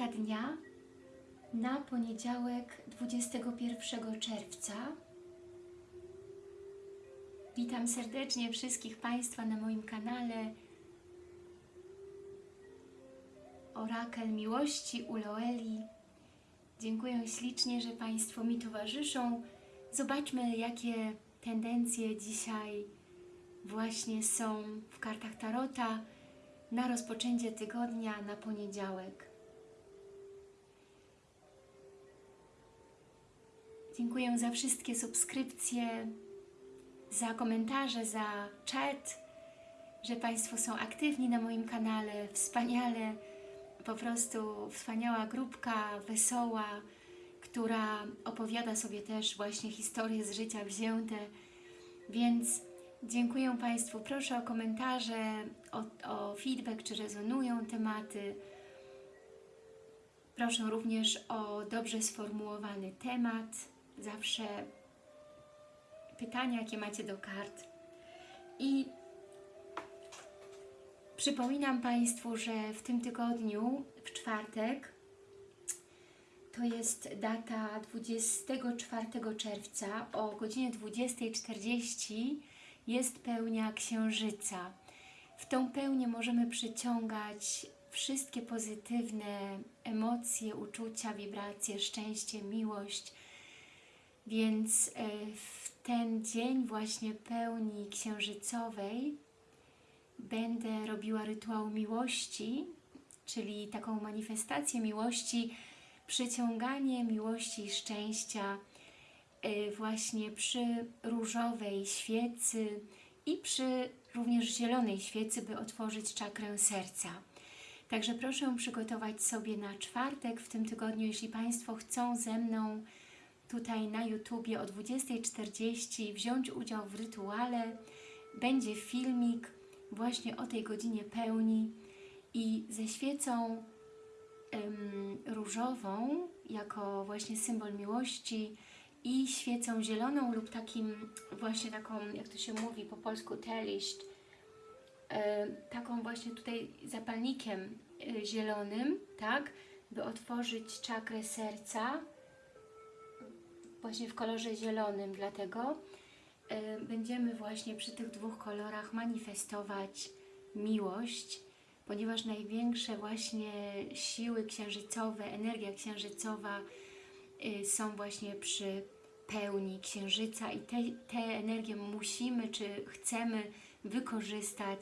karta dnia na poniedziałek 21 czerwca. Witam serdecznie wszystkich Państwa na moim kanale Orakel Miłości Uloeli. Dziękuję ślicznie, że Państwo mi towarzyszą. Zobaczmy, jakie tendencje dzisiaj właśnie są w kartach Tarota na rozpoczęcie tygodnia na poniedziałek. Dziękuję za wszystkie subskrypcje, za komentarze, za czat, że Państwo są aktywni na moim kanale. Wspaniale, po prostu wspaniała grupka, wesoła, która opowiada sobie też właśnie historie z życia wzięte. Więc dziękuję Państwu. Proszę o komentarze, o, o feedback, czy rezonują tematy. Proszę również o dobrze sformułowany temat. Zawsze pytania, jakie macie do kart. I przypominam Państwu, że w tym tygodniu, w czwartek, to jest data 24 czerwca o godzinie 20.40 jest pełnia księżyca. W tą pełnię możemy przyciągać wszystkie pozytywne emocje, uczucia, wibracje, szczęście, miłość. Więc e, w ten dzień właśnie pełni księżycowej będę robiła rytuał miłości, czyli taką manifestację miłości, przyciąganie miłości i szczęścia y, właśnie przy różowej świecy i przy również zielonej świecy, by otworzyć czakrę serca. Także proszę przygotować sobie na czwartek w tym tygodniu, jeśli Państwo chcą ze mną tutaj na YouTubie o 20.40 wziąć udział w rytuale, będzie filmik właśnie o tej godzinie pełni i ze świecą ym, różową jako właśnie symbol miłości i świecą zieloną lub takim właśnie taką, jak to się mówi po polsku, teliść, yy, taką właśnie tutaj zapalnikiem yy, zielonym, tak, by otworzyć czakrę serca, właśnie w kolorze zielonym, dlatego yy, będziemy właśnie przy tych dwóch kolorach manifestować miłość, ponieważ największe właśnie siły księżycowe, energia księżycowa y, są właśnie przy pełni księżyca i te, te energie musimy, czy chcemy wykorzystać,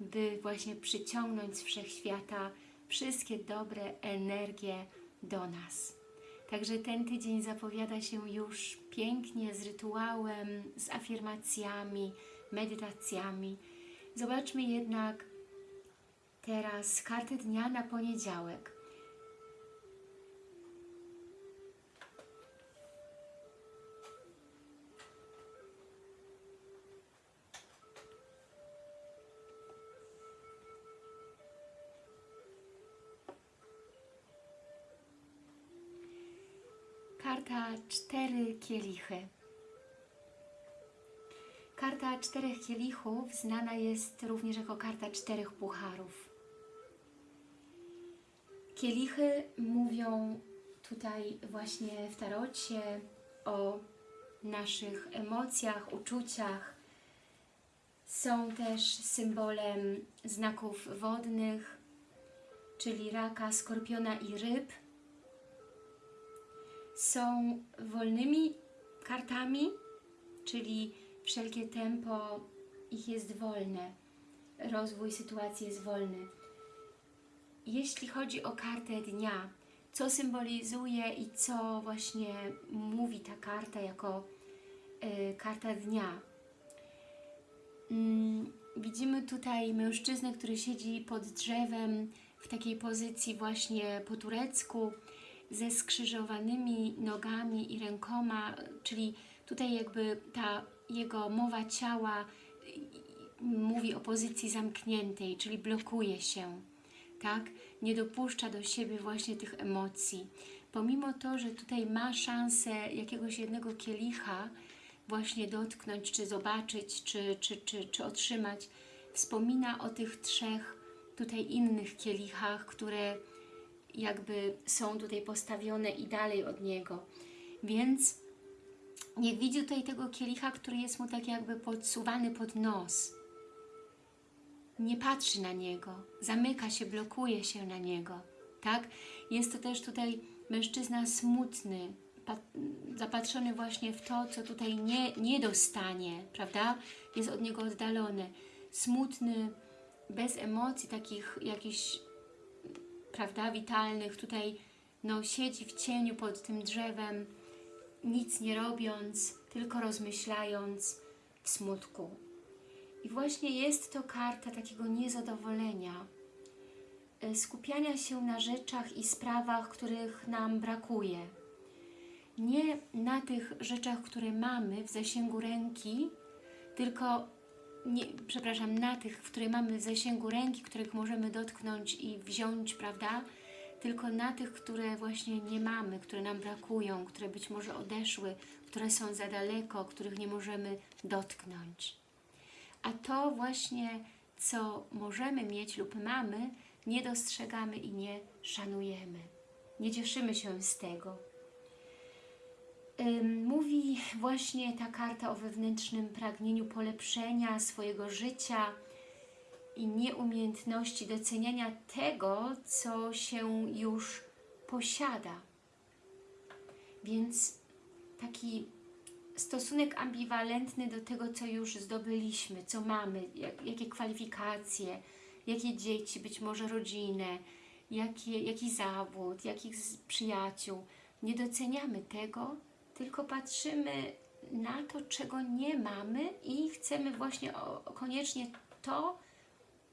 by właśnie przyciągnąć z Wszechświata wszystkie dobre energie do nas. Także ten tydzień zapowiada się już pięknie z rytuałem, z afirmacjami, medytacjami. Zobaczmy jednak teraz karty dnia na poniedziałek. Karta cztery kielichy. Karta czterech kielichów znana jest również jako karta czterech pucharów. Kielichy mówią tutaj właśnie w tarocie o naszych emocjach, uczuciach. Są też symbolem znaków wodnych, czyli raka, skorpiona i ryb. Są wolnymi kartami, czyli wszelkie tempo ich jest wolne, rozwój sytuacji jest wolny. Jeśli chodzi o kartę dnia, co symbolizuje i co właśnie mówi ta karta jako y, karta dnia? Mm, widzimy tutaj mężczyznę, który siedzi pod drzewem w takiej pozycji właśnie po turecku, ze skrzyżowanymi nogami i rękoma, czyli tutaj jakby ta jego mowa ciała mówi o pozycji zamkniętej, czyli blokuje się, tak? Nie dopuszcza do siebie właśnie tych emocji. Pomimo to, że tutaj ma szansę jakiegoś jednego kielicha właśnie dotknąć, czy zobaczyć, czy, czy, czy, czy otrzymać, wspomina o tych trzech tutaj innych kielichach, które jakby są tutaj postawione i dalej od Niego. Więc nie widzi tutaj tego kielicha, który jest mu tak jakby podsuwany pod nos. Nie patrzy na Niego, zamyka się, blokuje się na Niego, tak? Jest to też tutaj mężczyzna smutny, zapatrzony właśnie w to, co tutaj nie, nie dostanie, prawda? Jest od Niego oddalony. Smutny, bez emocji takich jakichś, prawda, witalnych. Tutaj no, siedzi w cieniu pod tym drzewem, nic nie robiąc, tylko rozmyślając w smutku. I właśnie jest to karta takiego niezadowolenia, e, skupiania się na rzeczach i sprawach, których nam brakuje. Nie na tych rzeczach, które mamy w zasięgu ręki, tylko, nie, przepraszam, na tych, które mamy w zasięgu ręki, których możemy dotknąć i wziąć, prawda? Tylko na tych, które właśnie nie mamy, które nam brakują, które być może odeszły, które są za daleko, których nie możemy dotknąć. A to właśnie, co możemy mieć lub mamy, nie dostrzegamy i nie szanujemy. Nie cieszymy się z tego. Mówi właśnie ta karta o wewnętrznym pragnieniu polepszenia swojego życia i nieumiejętności doceniania tego, co się już posiada. Więc taki stosunek ambiwalentny do tego, co już zdobyliśmy, co mamy, jak, jakie kwalifikacje, jakie dzieci, być może rodzinę, jakie, jaki zawód, jakich przyjaciół. Nie doceniamy tego, tylko patrzymy na to, czego nie mamy i chcemy właśnie koniecznie to,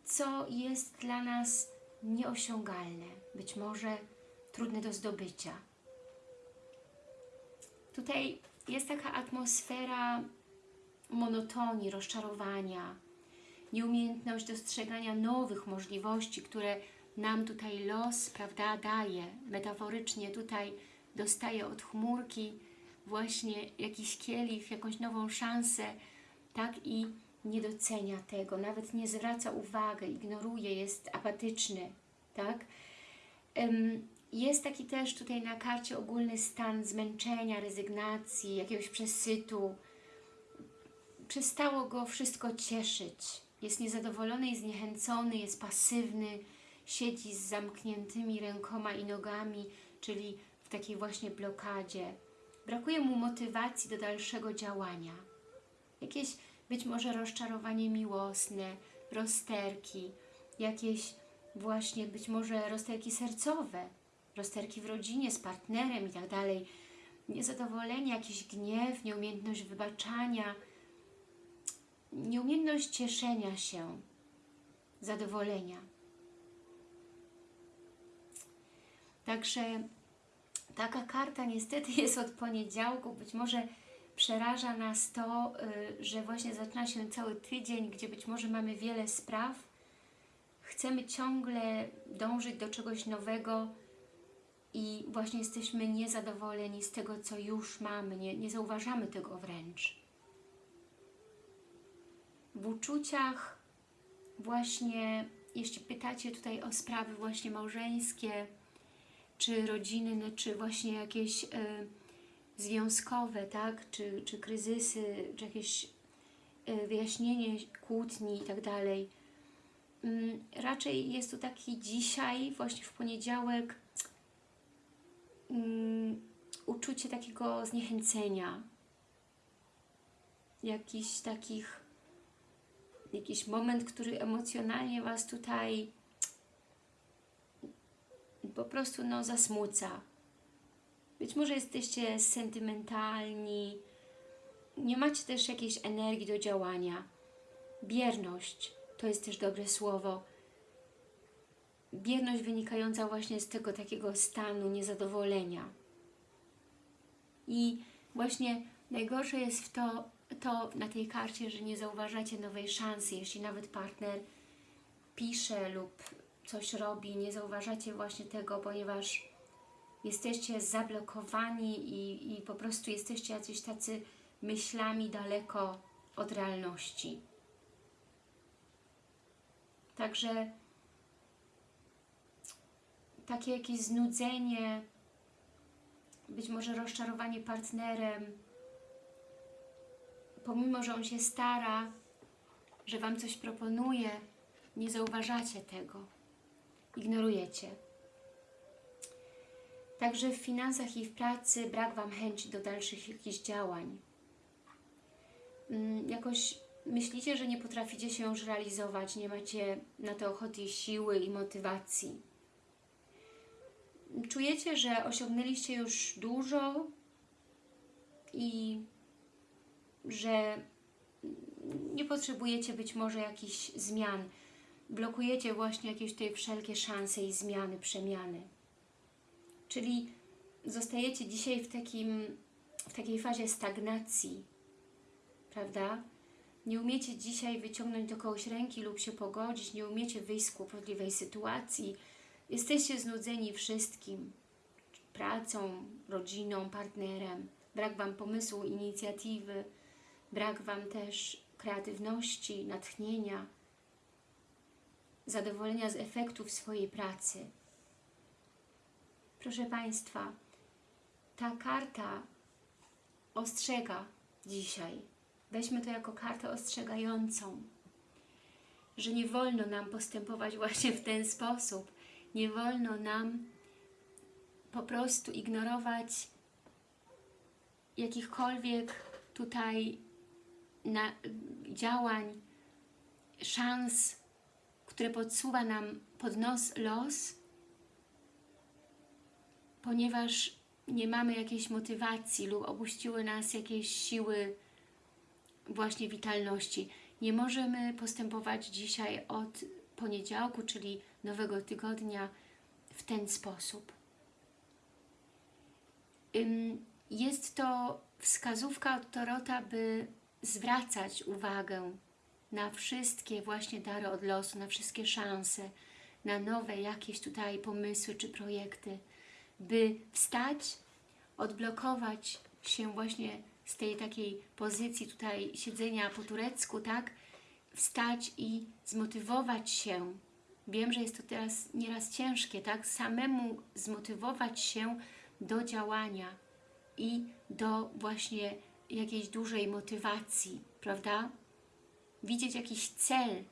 co jest dla nas nieosiągalne, być może trudne do zdobycia. Tutaj jest taka atmosfera monotonii, rozczarowania, nieumiejętność dostrzegania nowych możliwości, które nam tutaj los, prawda, daje. Metaforycznie tutaj dostaje od chmurki właśnie jakiś kielich, jakąś nową szansę, tak, i nie docenia tego, nawet nie zwraca uwagi, ignoruje, jest apatyczny, tak. Jest taki też tutaj na karcie ogólny stan zmęczenia, rezygnacji, jakiegoś przesytu. Przestało go wszystko cieszyć. Jest niezadowolony i zniechęcony, jest pasywny, siedzi z zamkniętymi rękoma i nogami, czyli w takiej właśnie blokadzie. Brakuje mu motywacji do dalszego działania. Jakieś być może rozczarowanie miłosne, rozterki, jakieś właśnie być może rozterki sercowe, rozterki w rodzinie, z partnerem i tak dalej, niezadowolenie, jakiś gniew, nieumiejętność wybaczania, nieumiejętność cieszenia się, zadowolenia. Także taka karta niestety jest od poniedziałku, być może przeraża nas to, y, że właśnie zaczyna się cały tydzień, gdzie być może mamy wiele spraw, chcemy ciągle dążyć do czegoś nowego, i właśnie jesteśmy niezadowoleni z tego, co już mamy, nie, nie zauważamy tego wręcz. W uczuciach właśnie, jeśli pytacie tutaj o sprawy właśnie małżeńskie, czy rodzinne, czy właśnie jakieś y, związkowe, tak, czy, czy kryzysy, czy jakieś y, wyjaśnienie kłótni i tak dalej. Y, raczej jest to taki dzisiaj, właśnie w poniedziałek, um, uczucie takiego zniechęcenia, jakiś takich, jakiś moment, który emocjonalnie Was tutaj po prostu no, zasmuca. Być może jesteście sentymentalni, nie macie też jakiejś energii do działania. Bierność to jest też dobre słowo bierność wynikająca właśnie z tego takiego stanu niezadowolenia. I właśnie najgorsze jest w to, to na tej karcie, że nie zauważacie nowej szansy, jeśli nawet partner pisze lub coś robi, nie zauważacie właśnie tego, ponieważ jesteście zablokowani i, i po prostu jesteście jacyś tacy myślami daleko od realności. Także takie jakieś znudzenie, być może rozczarowanie partnerem, pomimo, że on się stara, że Wam coś proponuje, nie zauważacie tego, ignorujecie. Także w finansach i w pracy brak Wam chęci do dalszych jakichś działań. Mm, Jakoś myślicie, że nie potraficie się już realizować, nie macie na to ochoty, siły i motywacji. Czujecie, że osiągnęliście już dużo i że nie potrzebujecie być może jakichś zmian. Blokujecie właśnie jakieś tutaj wszelkie szanse i zmiany, przemiany. Czyli zostajecie dzisiaj w, takim, w takiej fazie stagnacji, prawda? Nie umiecie dzisiaj wyciągnąć do kogoś ręki lub się pogodzić, nie umiecie wyjść z kłopotliwej sytuacji. Jesteście znudzeni wszystkim, pracą, rodziną, partnerem. Brak Wam pomysłu, inicjatywy, brak Wam też kreatywności, natchnienia, zadowolenia z efektów swojej pracy. Proszę Państwa, ta karta ostrzega dzisiaj. Weźmy to jako kartę ostrzegającą, że nie wolno nam postępować właśnie w ten sposób. Nie wolno nam po prostu ignorować jakichkolwiek tutaj na, działań, szans, które podsuwa nam pod nos los, ponieważ nie mamy jakiejś motywacji lub opuściły nas jakieś siły właśnie witalności. Nie możemy postępować dzisiaj od poniedziałku, czyli nowego tygodnia w ten sposób. Jest to wskazówka od Torota, by zwracać uwagę na wszystkie właśnie dary od losu, na wszystkie szanse, na nowe jakieś tutaj pomysły czy projekty, by wstać, odblokować się właśnie z tej takiej pozycji tutaj siedzenia po turecku, tak? Wstać i zmotywować się. Wiem, że jest to teraz nieraz ciężkie, tak? Samemu zmotywować się do działania i do właśnie jakiejś dużej motywacji, prawda? Widzieć jakiś cel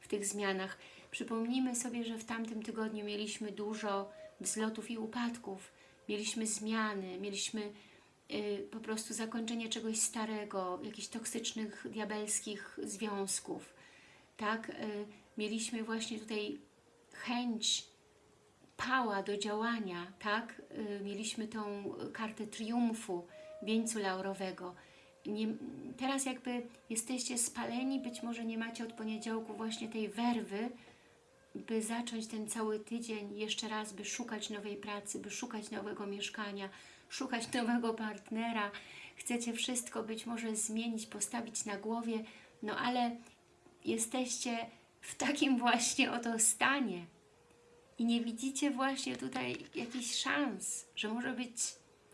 w tych zmianach. Przypomnijmy sobie, że w tamtym tygodniu mieliśmy dużo wzlotów i upadków, mieliśmy zmiany, mieliśmy y, po prostu zakończenie czegoś starego, jakichś toksycznych, diabelskich związków, tak? Y, mieliśmy właśnie tutaj chęć, pała do działania, tak? Y, mieliśmy tą kartę triumfu, wieńcu laurowego. Nie, teraz jakby jesteście spaleni, być może nie macie od poniedziałku właśnie tej werwy, by zacząć ten cały tydzień jeszcze raz, by szukać nowej pracy, by szukać nowego mieszkania, szukać nowego partnera. Chcecie wszystko być może zmienić, postawić na głowie, no ale jesteście w takim właśnie oto stanie i nie widzicie właśnie tutaj jakichś szans, że może być,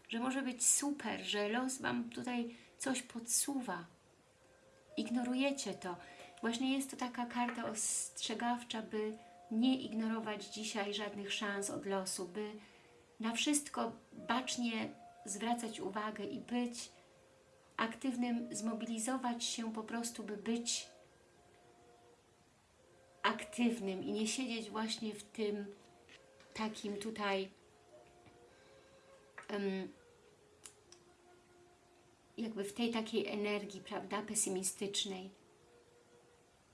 że może być super, że los Wam tutaj coś podsuwa. Ignorujecie to. Właśnie jest to taka karta ostrzegawcza, by nie ignorować dzisiaj żadnych szans od losu, by na wszystko bacznie zwracać uwagę i być aktywnym, zmobilizować się po prostu, by być aktywnym i nie siedzieć właśnie w tym takim tutaj jakby w tej takiej energii, prawda, pesymistycznej,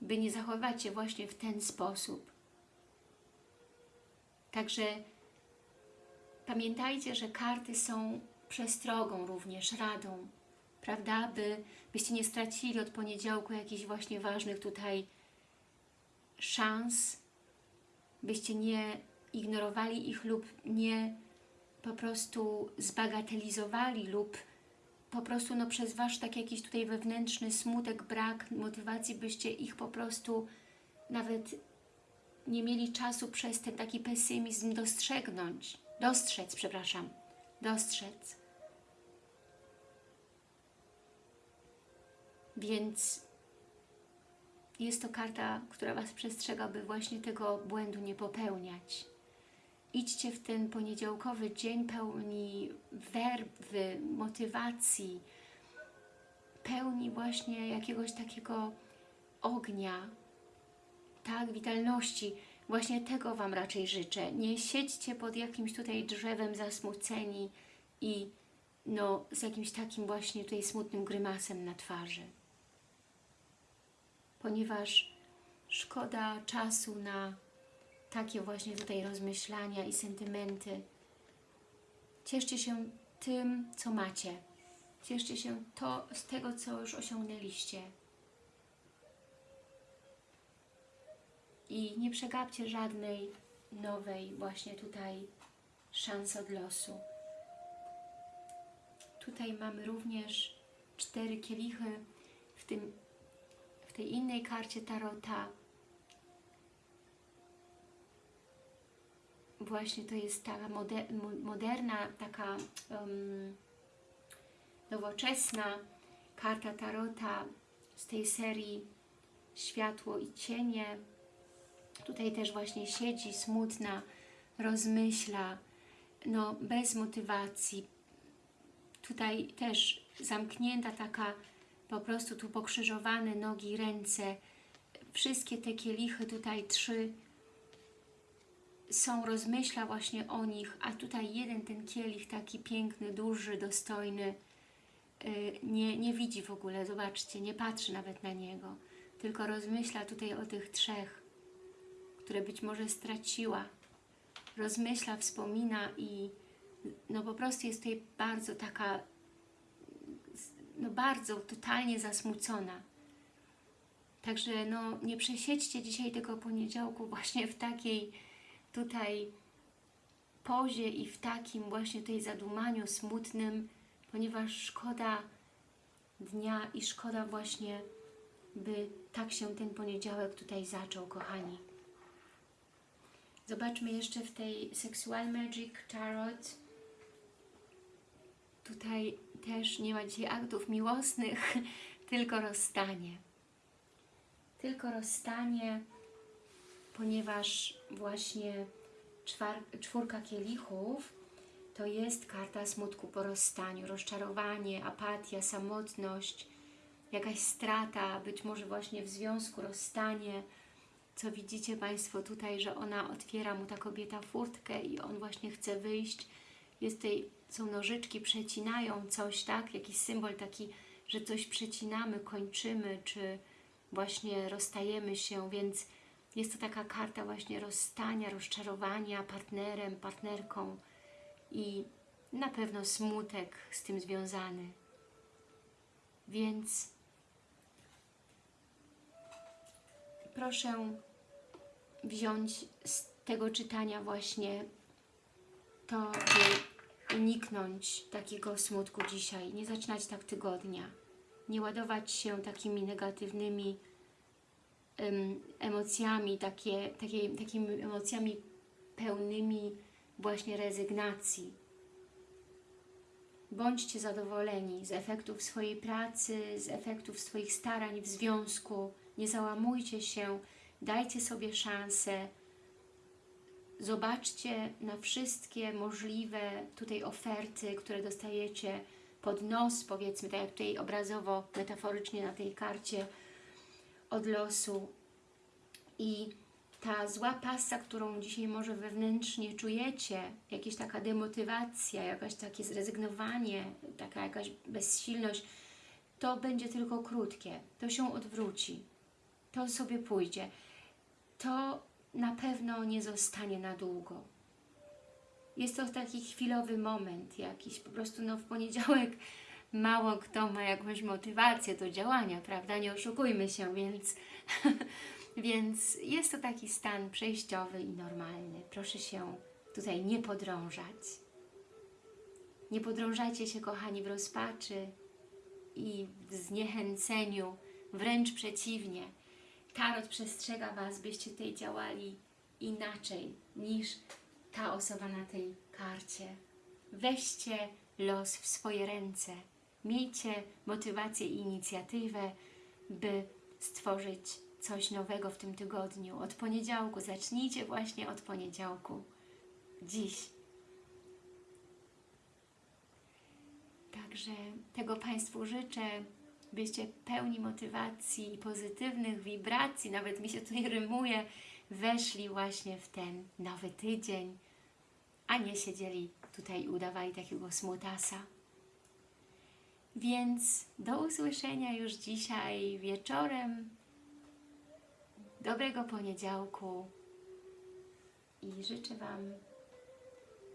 by nie zachowywać się właśnie w ten sposób. Także pamiętajcie, że karty są przestrogą również, radą, prawda, by, byście nie stracili od poniedziałku jakichś właśnie ważnych tutaj szans, byście nie ignorowali ich lub nie po prostu zbagatelizowali lub po prostu no, przez Wasz tak jakiś tutaj wewnętrzny smutek, brak motywacji, byście ich po prostu nawet nie mieli czasu przez ten taki pesymizm dostrzegnąć, dostrzec, przepraszam, dostrzec. Więc jest to karta, która Was przestrzega, by właśnie tego błędu nie popełniać. Idźcie w ten poniedziałkowy dzień pełni werwy, motywacji, pełni właśnie jakiegoś takiego ognia, tak, witalności. Właśnie tego Wam raczej życzę. Nie siedźcie pod jakimś tutaj drzewem zasmuceni i no, z jakimś takim właśnie tutaj smutnym grymasem na twarzy. Ponieważ szkoda czasu na takie właśnie tutaj rozmyślania i sentymenty. Cieszcie się tym, co macie. Cieszcie się to, z tego, co już osiągnęliście. I nie przegapcie żadnej nowej właśnie tutaj szansy od losu. Tutaj mamy również cztery kielichy w, tym, w tej innej karcie Tarota. Właśnie to jest taka moder, moderna, taka um, nowoczesna karta Tarota z tej serii Światło i Cienie. Tutaj też właśnie siedzi smutna, rozmyśla, no bez motywacji. Tutaj też zamknięta taka, po prostu tu pokrzyżowane nogi, ręce. Wszystkie te kielichy, tutaj trzy są, rozmyśla właśnie o nich, a tutaj jeden ten kielich taki piękny, duży, dostojny, nie, nie widzi w ogóle, zobaczcie, nie patrzy nawet na niego, tylko rozmyśla tutaj o tych trzech, które być może straciła. Rozmyśla, wspomina i no po prostu jest tutaj bardzo taka, no bardzo totalnie zasmucona. Także no nie przesiedźcie dzisiaj tego poniedziałku właśnie w takiej tutaj pozie i w takim właśnie tutaj zadumaniu smutnym, ponieważ szkoda dnia i szkoda właśnie, by tak się ten poniedziałek tutaj zaczął, kochani. Zobaczmy jeszcze w tej Sexual Magic Tarot. Tutaj też nie ma dzisiaj aktów miłosnych, tylko rozstanie. Tylko rozstanie, ponieważ właśnie czwórka kielichów to jest karta smutku po rozstaniu, rozczarowanie, apatia, samotność, jakaś strata, być może właśnie w związku rozstanie, co widzicie Państwo tutaj, że ona otwiera mu ta kobieta furtkę i on właśnie chce wyjść. Jest tutaj, są nożyczki, przecinają coś, tak? Jakiś symbol taki, że coś przecinamy, kończymy, czy właśnie rozstajemy się, więc jest to taka karta właśnie rozstania, rozczarowania partnerem, partnerką i na pewno smutek z tym związany. Więc proszę wziąć z tego czytania właśnie to, by uniknąć takiego smutku dzisiaj, nie zaczynać tak tygodnia, nie ładować się takimi negatywnymi emocjami, takie, takie, takimi emocjami pełnymi właśnie rezygnacji. Bądźcie zadowoleni z efektów swojej pracy, z efektów swoich starań w związku. Nie załamujcie się, dajcie sobie szansę. Zobaczcie na wszystkie możliwe tutaj oferty, które dostajecie pod nos, powiedzmy, tak jak tutaj obrazowo, metaforycznie na tej karcie od losu. I ta zła pasa, którą dzisiaj może wewnętrznie czujecie, jakaś taka demotywacja, jakaś takie zrezygnowanie, taka jakaś bezsilność, to będzie tylko krótkie. To się odwróci. To sobie pójdzie. To na pewno nie zostanie na długo. Jest to taki chwilowy moment jakiś, po prostu no w poniedziałek mało kto ma jakąś motywację do działania, prawda? Nie oszukujmy się, więc Więc jest to taki stan przejściowy i normalny. Proszę się tutaj nie podrążać. Nie podrążajcie się, kochani, w rozpaczy i w zniechęceniu, wręcz przeciwnie. Tarot przestrzega Was, byście tutaj działali inaczej niż ta osoba na tej karcie. Weźcie los w swoje ręce. Miejcie motywację i inicjatywę, by stworzyć coś nowego w tym tygodniu. Od poniedziałku, zacznijcie właśnie od poniedziałku. dziś. Także tego Państwu życzę, byście pełni motywacji, pozytywnych wibracji, nawet mi się tutaj rymuje, weszli właśnie w ten nowy tydzień, a nie siedzieli tutaj i udawali takiego smutasa. Więc do usłyszenia już dzisiaj wieczorem. Dobrego poniedziałku i życzę Wam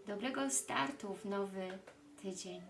dobrego startu w nowy tydzień.